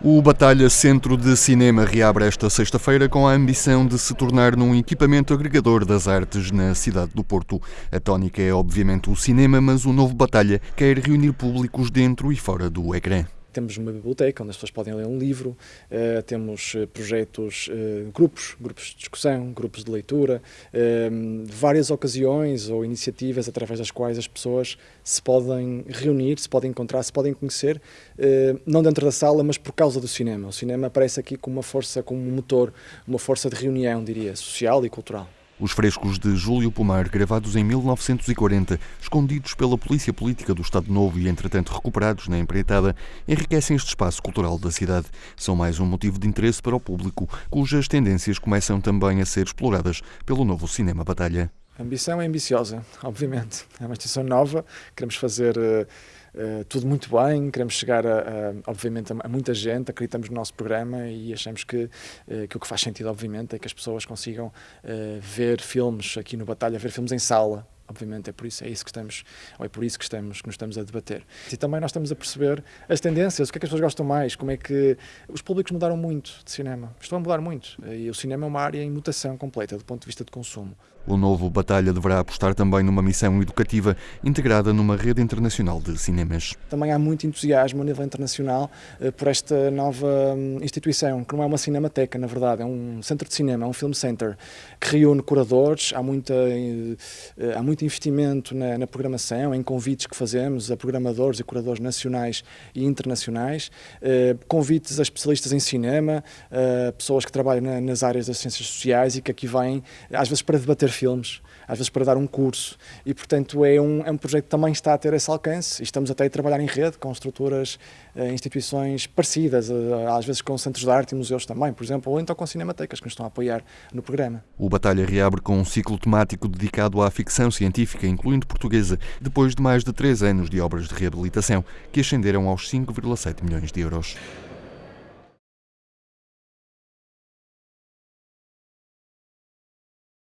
O Batalha Centro de Cinema reabre esta sexta-feira com a ambição de se tornar num equipamento agregador das artes na cidade do Porto. A tónica é obviamente o cinema, mas o novo Batalha quer reunir públicos dentro e fora do ecrã. Temos uma biblioteca onde as pessoas podem ler um livro, uh, temos eh, projetos, uh, grupos, grupos de discussão, grupos de leitura, uh, várias ocasiões ou iniciativas através das quais as pessoas se podem reunir, se podem encontrar, se podem conhecer, não dentro da sala, mas por causa do cinema. O cinema aparece aqui como uma força, como um motor, uma força de reunião, diria, social e cultural. Os frescos de Júlio Pomar, gravados em 1940, escondidos pela polícia política do Estado Novo e entretanto recuperados na empreitada, enriquecem este espaço cultural da cidade. São mais um motivo de interesse para o público, cujas tendências começam também a ser exploradas pelo novo Cinema Batalha. A ambição é ambiciosa, obviamente. É uma instituição nova, queremos fazer uh, uh, tudo muito bem, queremos chegar, a, a obviamente, a, muita gente, acreditamos no nosso programa e achamos que, uh, que o que faz sentido, obviamente, é que as pessoas consigam ver filmes aqui no Batalha, ver filmes em sala, obviamente é por isso é isso que estamos ou é por isso que estamos que nos estamos a debater. E também nós estamos a perceber as tendências o que é que as pessoas gostam mais como é que os públicos mudaram muito de cinema. Estão a mudar muito. E o cinema é uma área em mutação completa do ponto de vista de consumo. O novo Batalha deverá apostar também numa missão educativa integrada numa rede internacional de cinemas. Também há muito entusiasmo a nível internacional uh, por esta nova um, instituição, que não é uma cinemateca, na verdade, é um centro de cinema, é um film center, que reúne curadores, há, muita, uh, há muito investimento na, na, programação, em convites que fazemos a programadores e curadores nacionais e internacionais, uh, convites a especialistas em cinema, pessoas que trabalham na, nas áreas das ciências sociais e que aqui vêm, às vezes para debater filmes, às vezes para dar um curso, e portanto é um, é um projeto que também está a ter esse alcance, e estamos até a trabalhar em rede com estruturas, eh, instituições parecidas, eh, às vezes com centros de arte e museus também, por exemplo, ou então com cinematecas que nos estão a apoiar no programa. O Batalha reabre com um ciclo temático dedicado à ficção científica, incluindo portuguesa, depois de mais de três anos de obras de reabilitação, que ascenderam aos 5,7 milhões de euros.